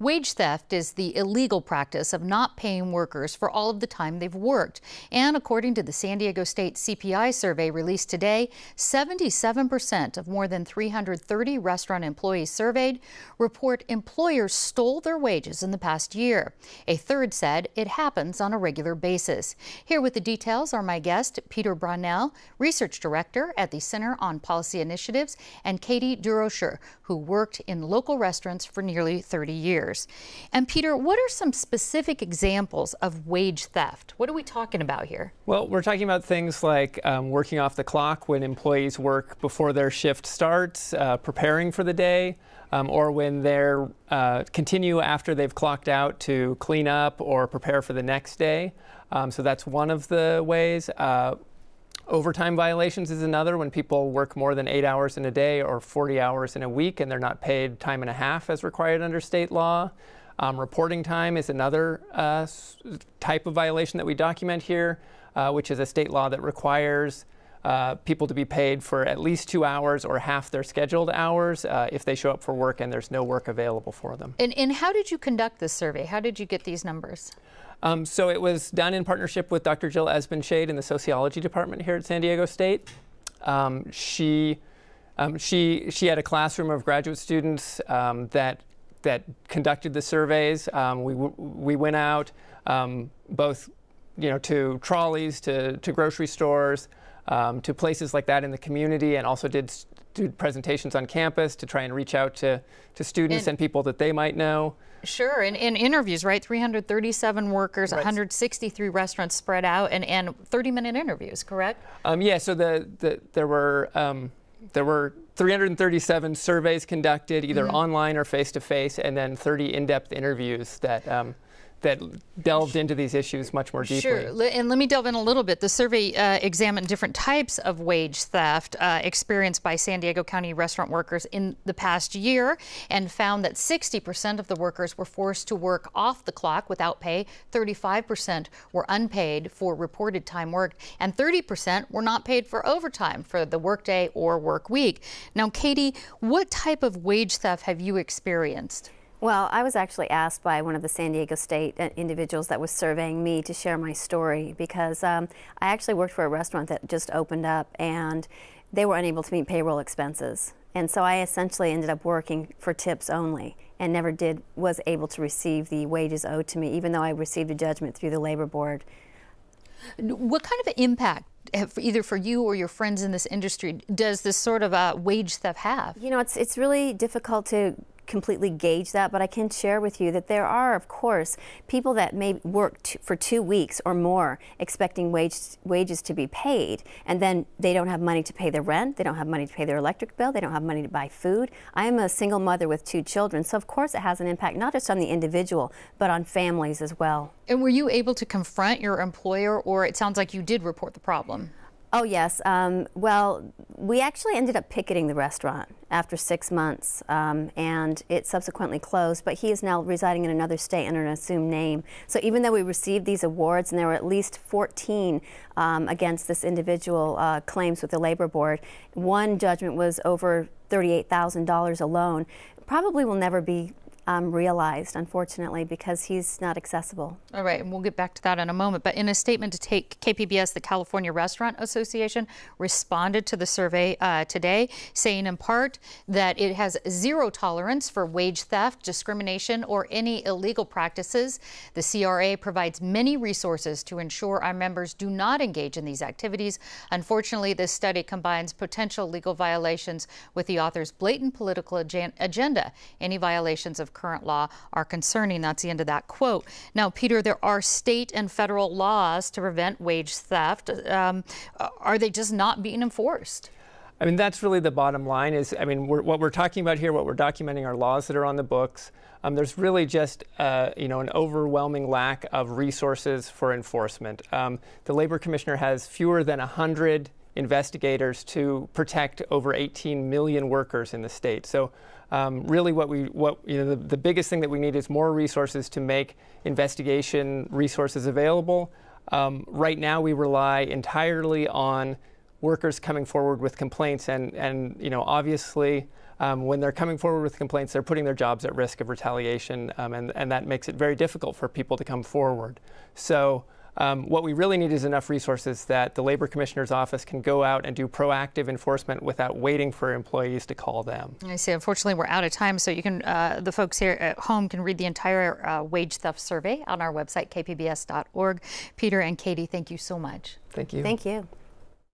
Wage theft is the illegal practice of not paying workers for all of the time they've worked. And according to the San Diego State CPI survey released today, 77% of more than 330 restaurant employees surveyed report employers stole their wages in the past year. A third said it happens on a regular basis. Here with the details are my guest, Peter Brownell, Research Director at the Center on Policy Initiatives, and Katie Durocher, who worked in local restaurants for nearly 30 years. And Peter, what are some specific examples of wage theft? What are we talking about here? Well, we're talking about things like um, working off the clock when employees work before their shift starts, uh, preparing for the day, um, or when they're uh, continue after they've clocked out to clean up or prepare for the next day. Um, so that's one of the ways. Uh, Overtime violations is another when people work more than eight hours in a day or 40 hours in a week and they're not paid time and a half as required under state law. Um, reporting time is another uh, type of violation that we document here, uh, which is a state law that requires uh, people to be paid for at least two hours or half their scheduled hours uh, if they show up for work and there's no work available for them. And, and how did you conduct this survey? How did you get these numbers? Um, so it was done in partnership with Dr. Jill Esbenshade in the sociology department here at San Diego State. Um, she, um, she, she had a classroom of graduate students um, that, that conducted the surveys. Um, we, we went out um, both you know, to trolleys, to, to grocery stores, to places like that in the community, and also did do presentations on campus to try and reach out to, to students and, and people that they might know. Sure, and in interviews, right? 337 workers, right. 163 restaurants spread out, and, and 30 minute interviews, correct? Um, yeah, so the, the there were um, there were 337 surveys conducted, either mm -hmm. online or face to face, and then 30 in depth interviews that. Um, that delved into these issues much more deeply. Sure, and let me delve in a little bit. The survey uh, examined different types of wage theft uh, experienced by San Diego County restaurant workers in the past year and found that 60% of the workers were forced to work off the clock without pay, 35% were unpaid for reported time worked, and 30% were not paid for overtime for the workday or work week. Now, Katie, what type of wage theft have you experienced? Well, I was actually asked by one of the San Diego State uh, individuals that was surveying me to share my story because um, I actually worked for a restaurant that just opened up and they were unable to meet payroll expenses. And so I essentially ended up working for tips only and never did was able to receive the wages owed to me even though I received a judgment through the labor board. What kind of impact either for you or your friends in this industry does this sort of uh, wage theft have? You know, it's it's really difficult to completely gauge that, but I can share with you that there are, of course, people that may work for two weeks or more expecting wage, wages to be paid, and then they don't have money to pay their rent, they don't have money to pay their electric bill, they don't have money to buy food. I am a single mother with two children, so of course it has an impact not just on the individual, but on families as well. And were you able to confront your employer, or it sounds like you did report the problem? Oh, yes. Um, well, we actually ended up picketing the restaurant after six months, um, and it subsequently closed, but he is now residing in another state under an assumed name. So even though we received these awards, and there were at least 14 um, against this individual uh, claims with the Labor Board, one judgment was over $38,000 alone, probably will never be um, realized, unfortunately, because he's not accessible. All right, and we'll get back to that in a moment. But in a statement to take KPBS, the California Restaurant Association responded to the survey uh, today, saying in part that it has zero tolerance for wage theft, discrimination, or any illegal practices. The CRA provides many resources to ensure our members do not engage in these activities. Unfortunately, this study combines potential legal violations with the author's blatant political agenda. Any violations current law are concerning. That's the end of that quote. Now, Peter, there are state and federal laws to prevent wage theft. Um, are they just not being enforced? I mean, that's really the bottom line is, I mean, we're, what we're talking about here, what we're documenting are laws that are on the books. Um, there's really just, uh, you know, an overwhelming lack of resources for enforcement. Um, the Labor Commissioner has fewer than 100 investigators to protect over 18 million workers in the state. So um, really what we, what, you know, the, the biggest thing that we need is more resources to make investigation resources available. Um, right now we rely entirely on workers coming forward with complaints and, and you know, obviously um, when they're coming forward with complaints, they're putting their jobs at risk of retaliation, um, and, and that makes it very difficult for people to come forward. So um, what we really need is enough resources that the Labor Commissioner's Office can go out and do proactive enforcement without waiting for employees to call them. I see. Unfortunately, we're out of time, so you can uh, the folks here at home can read the entire uh, wage theft survey on our website kpbs.org. Peter and Katie, thank you so much. Thank you. Thank you.